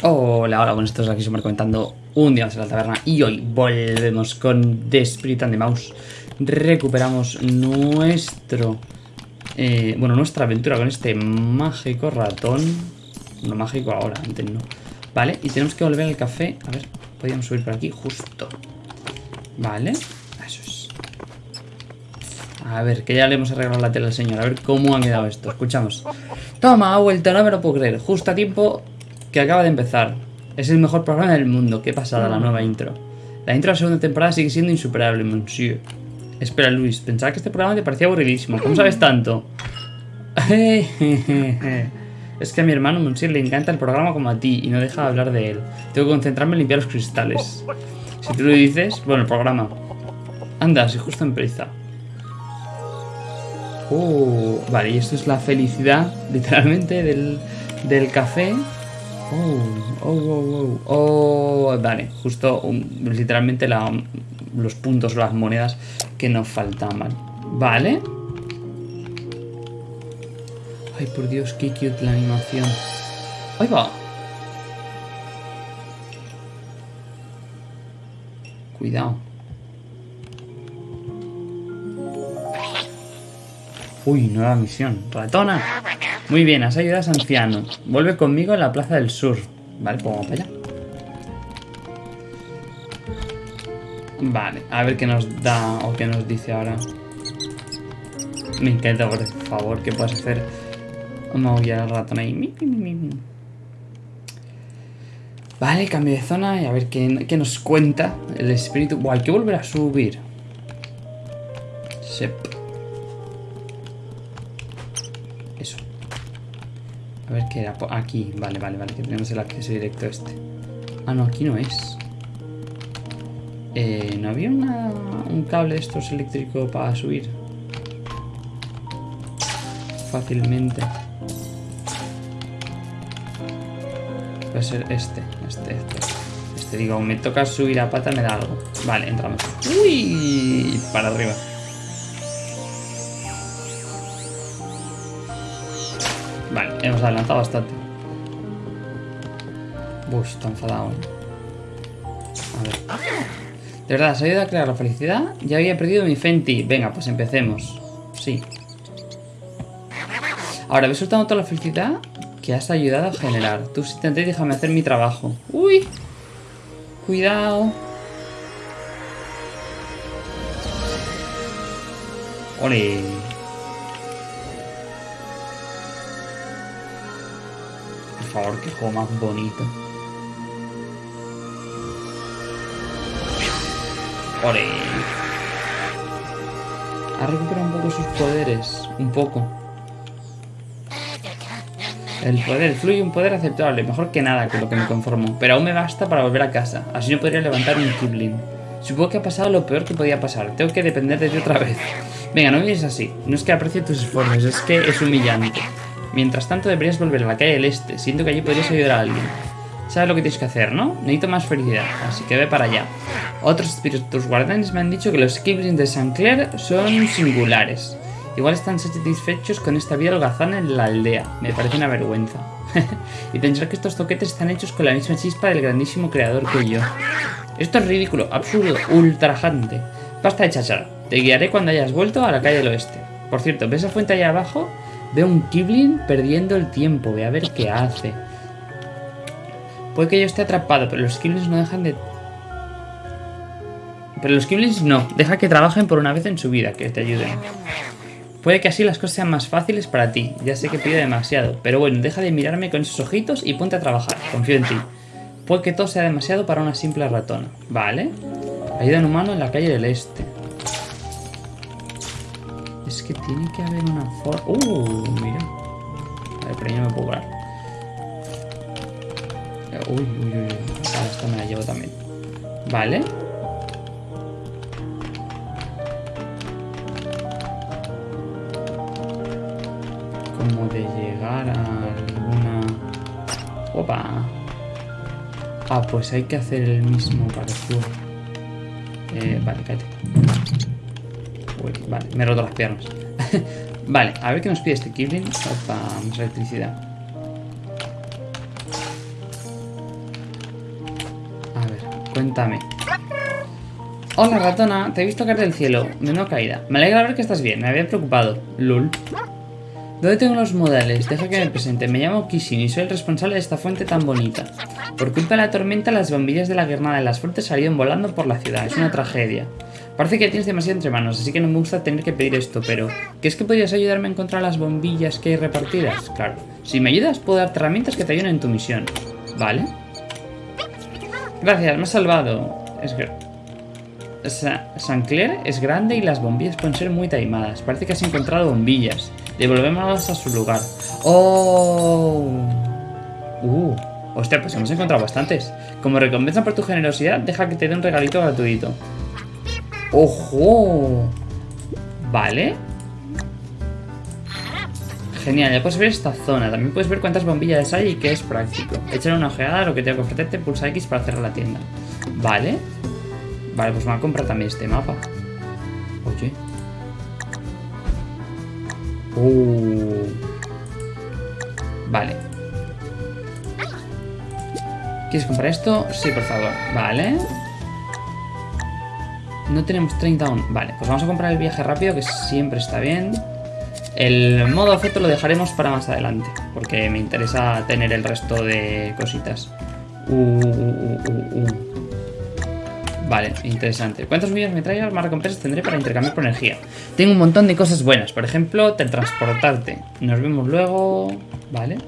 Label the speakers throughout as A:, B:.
A: Hola, hola, bueno, estos aquí súper comentando un día más en la taberna y hoy volvemos con The Spirit and the Mouse. Recuperamos nuestro, eh, bueno, nuestra aventura con este mágico ratón. No mágico ahora, antes no. Vale, y tenemos que volver al café. A ver, podríamos subir por aquí, justo. Vale, eso es. A ver, que ya le hemos arreglado la tela al señor. A ver cómo ha quedado esto. Escuchamos. Toma, ha vuelto, no me lo puedo creer. Justo a tiempo que acaba de empezar. Es el mejor programa del mundo. Qué pasada la nueva intro. La intro de la segunda temporada sigue siendo insuperable, monsieur. Espera, Luis, pensaba que este programa te parecía aburridísimo. ¿Cómo sabes tanto? es que a mi hermano Monsieur le encanta el programa como a ti y no deja de hablar de él. Tengo que concentrarme en limpiar los cristales. Si tú lo dices, bueno, el programa. Anda, si justo empieza. Oh, vale, y esto es la felicidad, literalmente, del, del café. Oh, oh, oh, oh, oh. Vale, justo um, literalmente los puntos, las monedas que nos faltaban. Vale. Ay, por Dios, qué cute la animación. Ahí va. Cuidado. Uy, nueva misión. Ratona. Muy bien, has ayudado a anciano. Vuelve conmigo a la Plaza del Sur. Vale, pues vamos para allá. Vale, a ver qué nos da o qué nos dice ahora. Me encanta, por favor, que puedas hacer Vamos a al ratón ahí. Vale, cambio de zona y a ver qué, qué nos cuenta el espíritu. Buah, hay que volver a subir. Sep. Eso. A ver qué era. Aquí, vale, vale, vale. Que tenemos el acceso directo a este. Ah, no, aquí no es. Eh, ¿No había una, un cable de estos eléctrico para subir? Fácilmente. Va a ser este, este, este. Este, digo, me toca subir a pata, me da algo. Vale, entramos. ¡Uy! Para arriba. Hemos adelantado bastante. Uy, está enfadado. A ver. ¿De verdad has ayudado a crear la felicidad? Ya había perdido mi Fenty. Venga, pues empecemos. Sí. Ahora, ¿ves soltado toda la felicidad? que has ayudado a generar. Tú asistente, déjame hacer mi trabajo. ¡Uy! Cuidado. ¡Ole! Favor, qué juego más bonito. ¡Ole! Ha recuperado un poco sus poderes. Un poco. El poder fluye un poder aceptable, mejor que nada con lo que me conformo, pero aún me basta para volver a casa, así no podría levantar un Kibling. Supongo que ha pasado lo peor que podía pasar, tengo que depender de ti otra vez. Venga, no me dices así, no es que aprecie tus esfuerzos, es que es humillante. Mientras tanto deberías volver a la calle del este, siento que allí podrías ayudar a alguien. Sabes lo que tienes que hacer, ¿no? Necesito más felicidad, así que ve para allá. Otros espíritus guardianes me han dicho que los Kiblings de Saint Clair son singulares. Igual están satisfechos con esta vida holgazán en la aldea. Me parece una vergüenza. y pensar que estos toquetes están hechos con la misma chispa del grandísimo creador que yo. Esto es ridículo, absurdo, ultrajante. Basta de chachar. Te guiaré cuando hayas vuelto a la calle del oeste. Por cierto, ¿ves esa fuente allá abajo? Veo un Kibling perdiendo el tiempo. Ve a ver qué hace. Puede que yo esté atrapado, pero los Kiblings no dejan de... Pero los Kiblings no. Deja que trabajen por una vez en su vida, que te ayuden. Puede que así las cosas sean más fáciles para ti, ya sé que pido demasiado, pero bueno, deja de mirarme con esos ojitos y ponte a trabajar, confío en ti. Puede que todo sea demasiado para una simple ratona, ¿vale? Ayuda en humano en la calle del este. Es que tiene que haber una forma... ¡Uh! Mira. A ver, pero no me puedo parar. Uy, uy, uy. Ahora esta me la llevo también. Vale. como de llegar a alguna... ¡Opa! Ah, pues hay que hacer el mismo parecido. Eh, vale, cállate. Vale, me he roto las piernas. vale, a ver qué nos pide este Kibling. Opa, más electricidad. Cuéntame. Hola, ratona. Te he visto caer del cielo. Menuda caída. Me alegra ver que estás bien. Me había preocupado. Lul. ¿Dónde tengo los modales? Deja que me presente. Me llamo Kishin y soy el responsable de esta fuente tan bonita. Por culpa de la tormenta, las bombillas de la guirnalda de las fuentes salieron volando por la ciudad. Es una tragedia. Parece que tienes demasiado entre manos, así que no me gusta tener que pedir esto, pero... ¿Crees que podrías ayudarme a encontrar las bombillas que hay repartidas? Claro. Si me ayudas, puedo darte herramientas que te ayuden en tu misión. ¿Vale? Gracias, me has salvado. Es que... San Clair es grande y las bombillas pueden ser muy taimadas. Parece que has encontrado bombillas. Devolvémoslas a su lugar. ¡Oh! ¡Uh! Hostia, pues hemos encontrado bastantes. Como recompensa por tu generosidad, deja que te dé un regalito gratuito. ¡Ojo! Vale. Genial, ya puedes ver esta zona. También puedes ver cuántas bombillas hay y que es práctico. Échale una ojeada a lo que tengo que ofrecerte, pulsa X para cerrar la tienda. Vale. Vale, pues me voy a comprar también este mapa. Oye. Uh. Vale. ¿Quieres comprar esto? Sí, por favor. Vale. No tenemos 30 aún. Vale, pues vamos a comprar el viaje rápido, que siempre está bien. El modo efecto lo dejaremos para más adelante, porque me interesa tener el resto de cositas. Uh, uh, uh, vale, interesante. ¿Cuántos millones me traigas? Más recompensas tendré para intercambiar por energía. Tengo un montón de cosas buenas. Por ejemplo, teletransportarte. Nos vemos luego. Vale.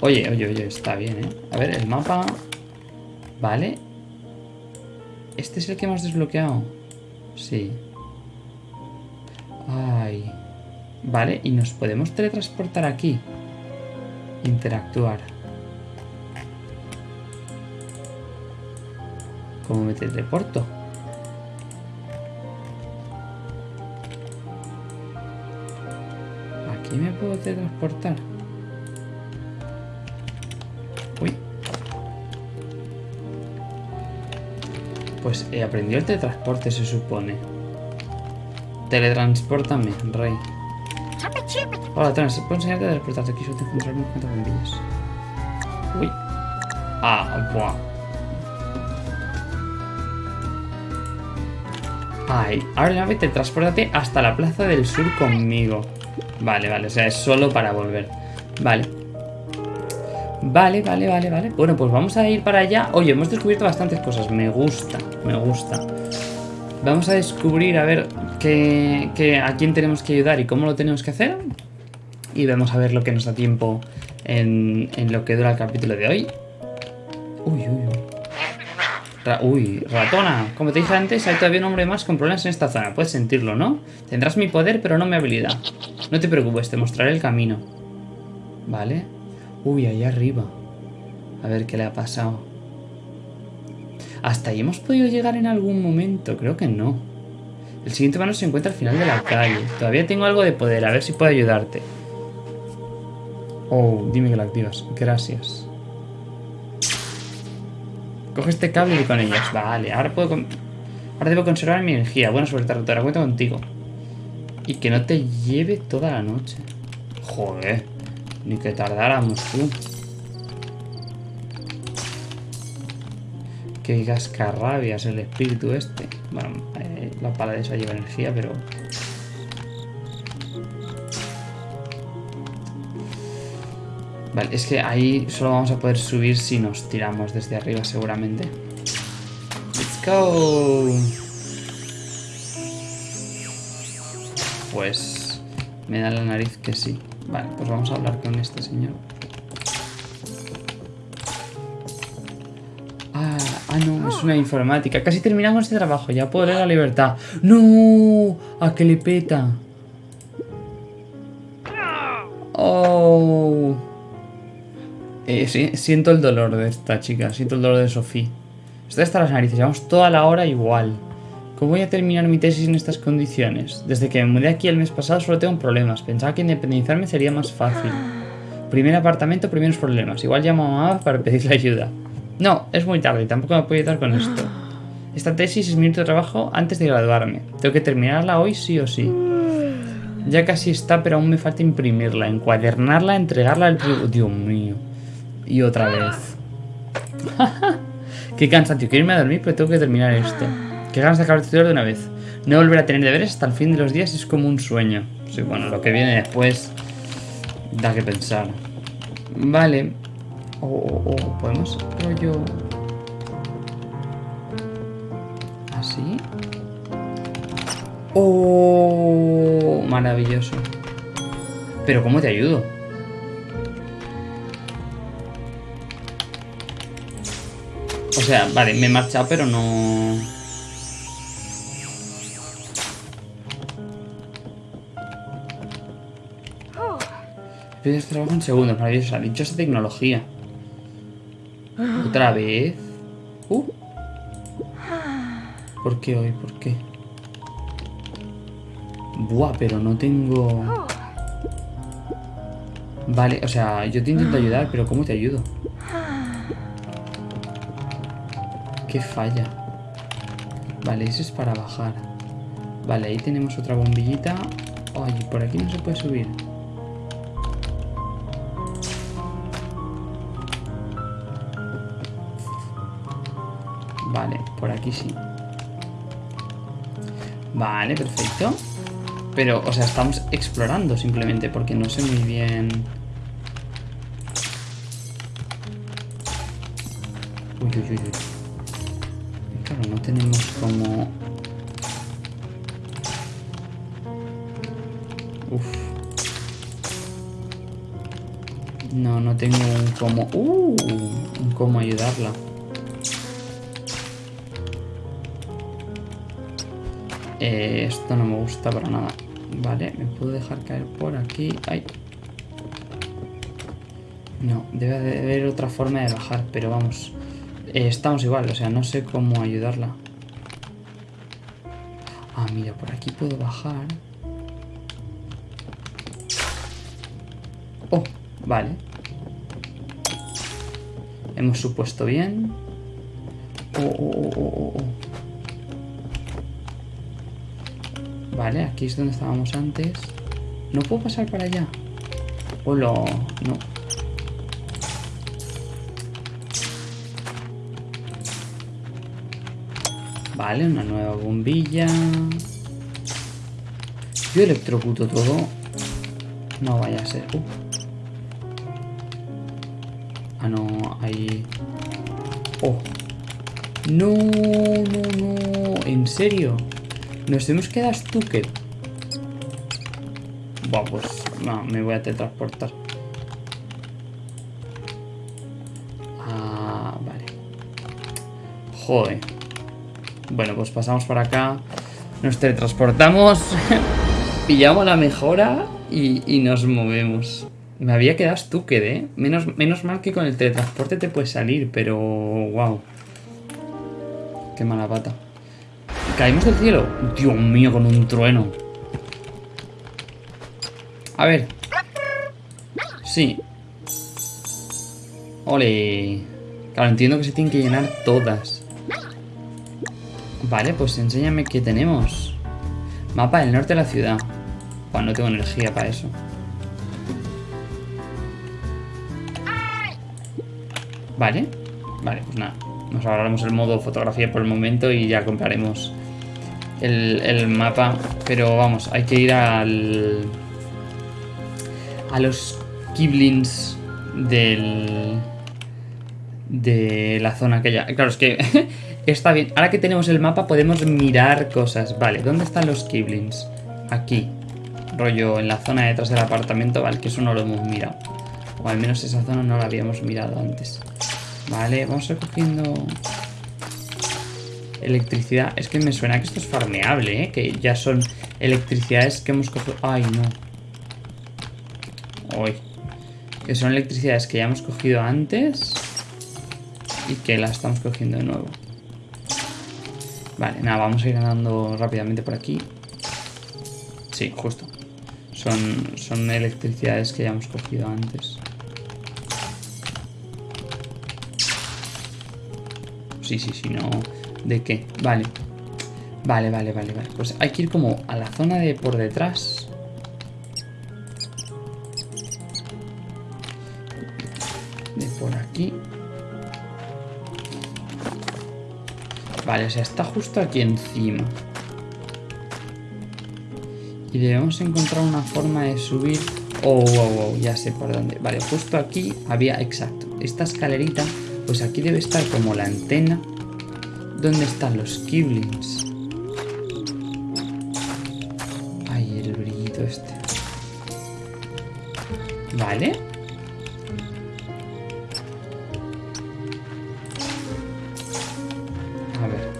A: Oye, oye, oye, está bien, ¿eh? A ver, el mapa. Vale. Este es el que hemos desbloqueado. Sí. Ay. Vale, y nos podemos teletransportar aquí. Interactuar. ¿Cómo me teleporto? Aquí me puedo teletransportar. Pues he aprendido el teletransporte, se supone. Teletransportame, rey. Hola, Trans, ¿puedo enseñarte a teletransportarte? Aquí solo te encontrar unos cuantos bombillas. Uy. Ah, buah. Ay, ahora ya vete, transportate hasta la Plaza del Sur conmigo. Vale, vale, o sea, es solo para volver. Vale. Vale, vale, vale, vale. Bueno, pues vamos a ir para allá. Oye, hemos descubierto bastantes cosas. Me gusta, me gusta. Vamos a descubrir a ver qué, a quién tenemos que ayudar y cómo lo tenemos que hacer. Y vamos a ver lo que nos da tiempo en, en lo que dura el capítulo de hoy. Uy, uy, uy. uy, ratona. Como te dije antes, hay todavía un hombre más con problemas en esta zona. Puedes sentirlo, ¿no? Tendrás mi poder, pero no mi habilidad. No te preocupes, te mostraré el camino. ¿Vale? Uy, ahí arriba. A ver qué le ha pasado. ¿Hasta ahí hemos podido llegar en algún momento? Creo que no. El siguiente mano se encuentra al final de la calle. Todavía tengo algo de poder, a ver si puedo ayudarte. Oh, dime que lo activas. Gracias. Coge este cable y con ellas. Vale, ahora puedo... Ahora debo conservar mi energía. Buena suerte, rotora. Cuento contigo. Y que no te lleve toda la noche. Joder. Ni que tardáramos, tú. Qué cascarrabias el espíritu este. Bueno, eh, la pala de esa lleva energía, pero... Vale, es que ahí solo vamos a poder subir si nos tiramos desde arriba seguramente. ¡Let's go! Pues me da la nariz que sí. Vale, pues vamos a hablar con este señor. Ah, no, es una informática. Casi terminamos este trabajo, ya puedo leer la libertad. ¡No! ¿A qué le peta? ¡Oh! Eh, siento el dolor de esta chica, siento el dolor de Sofía. Estoy hasta las narices, llevamos toda la hora igual. ¿Cómo voy a terminar mi tesis en estas condiciones? Desde que me mudé aquí el mes pasado solo tengo problemas. Pensaba que independizarme sería más fácil. Primer apartamento, primeros problemas. Igual llamo a mamá para pedirle ayuda. No, es muy tarde, tampoco me puedo ayudar con esto. Esta tesis es mi único trabajo antes de graduarme. Tengo que terminarla hoy sí o sí. Ya casi está, pero aún me falta imprimirla, encuadernarla, entregarla al... Dios mío. Y otra vez. Qué cansancio. Quiero irme a dormir, pero tengo que terminar esto. Qué ganas de acabar el tutorial de una vez. No volver a tener deberes hasta el fin de los días es como un sueño. Sí, bueno, lo que viene después da que pensar. Vale. O oh, oh, podemos rollo... Así. ¡Oh! Maravilloso. Pero ¿cómo te ayudo? O sea, vale, me he marchado, pero no... Pides trabajo en segundos, maravilloso. esa tecnología. Otra vez. Uh. ¿Por qué hoy? ¿Por qué? Buah, pero no tengo... Vale, o sea, yo te intento ayudar, pero ¿cómo te ayudo? Qué falla. Vale, eso es para bajar. Vale, ahí tenemos otra bombillita. Ay, por aquí no se puede subir. Vale, por aquí sí. Vale, perfecto. Pero, o sea, estamos explorando simplemente porque no sé muy bien... Uy, uy, uy, uy. Claro, no tenemos como... Uf. No, no tengo un como... Uh, un cómo ayudarla. Eh, esto no me gusta para nada. Vale, me puedo dejar caer por aquí. ¡Ay! No, debe haber otra forma de bajar, pero vamos. Eh, estamos igual, o sea, no sé cómo ayudarla. Ah, mira, por aquí puedo bajar. Oh, vale. Hemos supuesto bien. Oh, oh, oh, oh, oh. Vale, aquí es donde estábamos antes. ¿No puedo pasar para allá? Hola, no. Vale, una nueva bombilla. Yo electrocuto todo. No vaya a ser. Uh. Ah, no, ahí. Oh. No, no, no. ¿En serio? Nos tenemos que dar Stuker. Buah, pues no, me voy a teletransportar. Ah, vale. Joder. Bueno, pues pasamos por acá. Nos teletransportamos. pillamos la mejora y, nos movemos. Me había quedado Stuker, ¿eh? Menos, menos mal que con el teletransporte te puedes salir, pero... Wow. Qué mala pata. ¿Caímos del cielo? Dios mío, con un trueno. A ver. Sí. Ole. Claro, entiendo que se tienen que llenar todas. Vale, pues enséñame qué tenemos. Mapa del norte de la ciudad. Bueno, no tengo energía para eso. Vale. Vale, pues nada. Nos ahorramos el modo fotografía por el momento y ya compraremos el, mapa. Pero vamos, hay que ir al... A los Kiblins del... De la zona aquella. Claro, es que está bien. Ahora que tenemos el mapa podemos mirar cosas. Vale, ¿dónde están los Kiblins? Aquí. Rollo en la zona detrás del apartamento. Vale, que eso no lo hemos mirado. O al menos esa zona no la habíamos mirado antes. Vale, vamos recogiendo Electricidad. Es que me suena que esto es farmeable, ¿eh? Que ya son electricidades que hemos cogido... ¡Ay, no! ¡Ay! Que son electricidades que ya hemos cogido antes y que las estamos cogiendo de nuevo. Vale, nada, vamos a ir andando rápidamente por aquí. Sí, justo. Son, son electricidades que ya hemos cogido antes. Sí, sí, sí, no... ¿De qué? Vale. Vale, vale, vale, vale. Pues hay que ir como a la zona de por detrás. De por aquí. Vale, o sea, está justo aquí encima. Y debemos encontrar una forma de subir... Oh, oh, oh, ya sé por dónde. Vale, justo aquí había... Exacto. Esta escalerita, pues aquí debe estar como la antena. ¿Dónde están los Kiblins? Ay, el brillito este. Vale. A ver.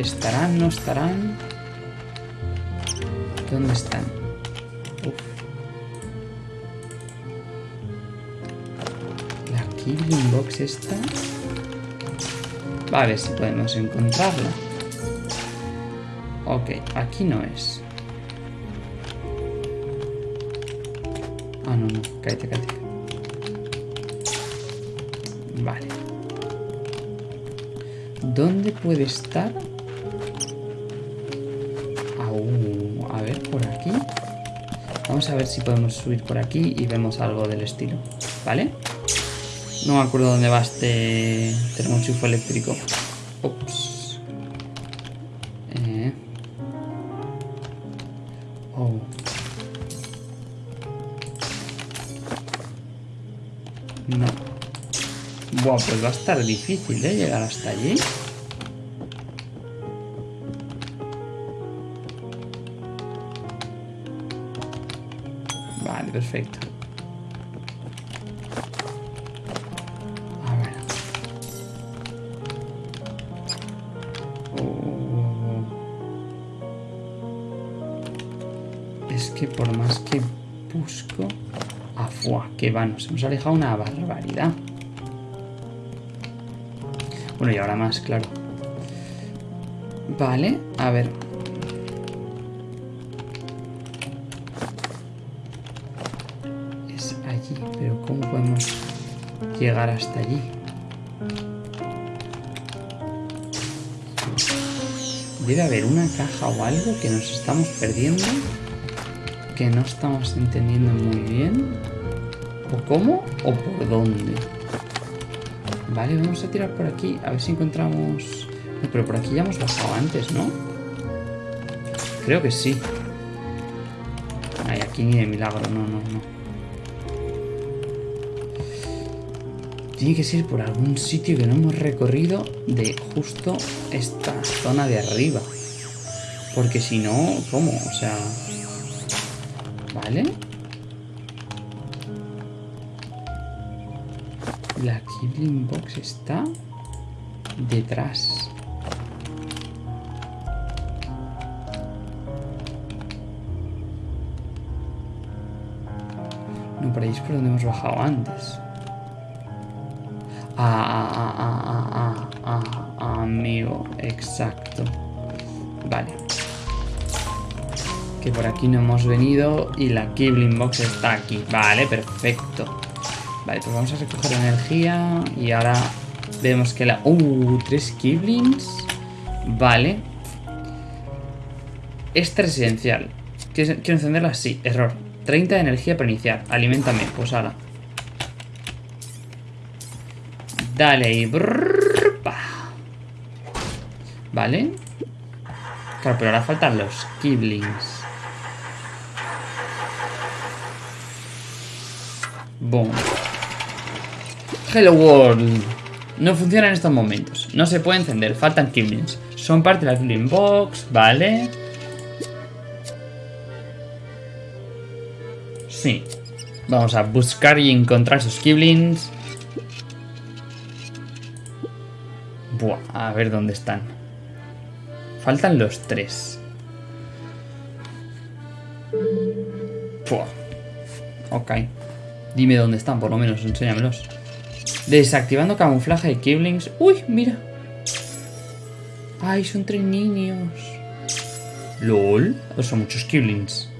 A: ¿Estarán? ¿No estarán? ¿Dónde están? Uf. La Killing Box esta. A ver si podemos encontrarla. Ok, aquí no es. Ah, no, no. Cállate, cállate. Vale. ¿Dónde puede estar? Au, a ver, por aquí. Vamos a ver si podemos subir por aquí y vemos algo del estilo. ¿Vale? No me acuerdo dónde va este termochufo eléctrico. Ups. Eh. Oh. No. Buah, pues va a estar difícil, ¿eh? Llegar hasta allí. Vale, perfecto. Que va, nos hemos alejado una barbaridad. Bueno, y ahora más, claro. Vale, a ver. Es allí, pero ¿cómo podemos llegar hasta allí? Debe haber una caja o algo que nos estamos perdiendo. Que no estamos entendiendo muy bien. ¿O cómo? ¿O por dónde? Vale, vamos a tirar por aquí. A ver si encontramos... Pero por aquí ya hemos bajado antes, ¿no? Creo que sí. Ay, aquí ni de milagro. No, no, no. Tiene que ser por algún sitio que no hemos recorrido de justo esta zona de arriba. Porque si no, ¿cómo? O sea... ¿Vale? La Kibling Box está detrás. No, por ahí es por donde hemos bajado antes. Ah, ah, ah, ah, ah, ah, amigo, exacto. Vale. Que por aquí no hemos venido y la Kibling Box está aquí. Vale, perfecto. Vale, pues vamos a recoger energía y ahora vemos que la... ¡Uh! Tres Kiblings. Vale. Extra esencial. ¿Quiero encenderla? Sí, error. 30 de energía para iniciar. Aliméntame, pues ahora. Dale y... Vale. Claro, pero ahora faltan los Kiblings. Boom. Hello World. No funciona en estos momentos. No se puede encender. Faltan Kiblings. Son parte de la Kibling Box. Vale. Sí. Vamos a buscar y encontrar esos Kiblings. Buah, a ver dónde están. Faltan los tres. Buah. Ok. Dime dónde están, por lo menos, enséñamelos. Desactivando camuflaje de Kiblings. ¡Uy, mira! ¡Ay, son tres niños! ¿LOL? Pues son muchos Kiblings.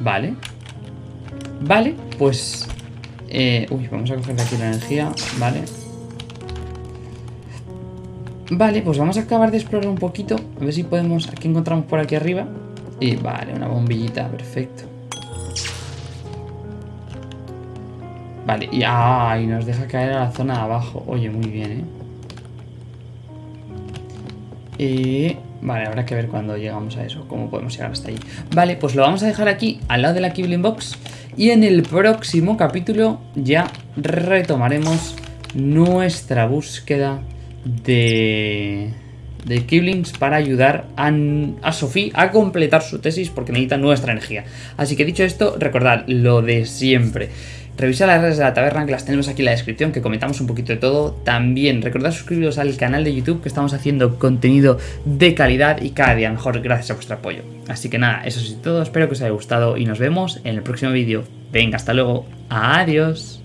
A: Vale. Vale, pues... Eh, uy, vamos a coger aquí la energía. Vale. Vale, pues vamos a acabar de explorar un poquito. A ver si podemos... Aquí encontramos por aquí arriba. Y vale, una bombillita, perfecto. Vale, y, ah, y nos deja caer a la zona de abajo. Oye, muy bien, ¿eh? Y... Vale, habrá que ver cuando llegamos a eso, cómo podemos llegar hasta ahí. Vale, pues lo vamos a dejar aquí, al lado de la Kibling Box. Y en el próximo capítulo ya retomaremos nuestra búsqueda de de Kiblings para ayudar a, a Sophie a completar su tesis porque necesita nuestra energía. Así que dicho esto, recordad lo de siempre. Revisad las redes de la taberna que las tenemos aquí en la descripción, que comentamos un poquito de todo. También recordad suscribiros al canal de YouTube que estamos haciendo contenido de calidad y cada día mejor gracias a vuestro apoyo. Así que nada, eso es todo, espero que os haya gustado y nos vemos en el próximo vídeo. Venga, hasta luego, adiós.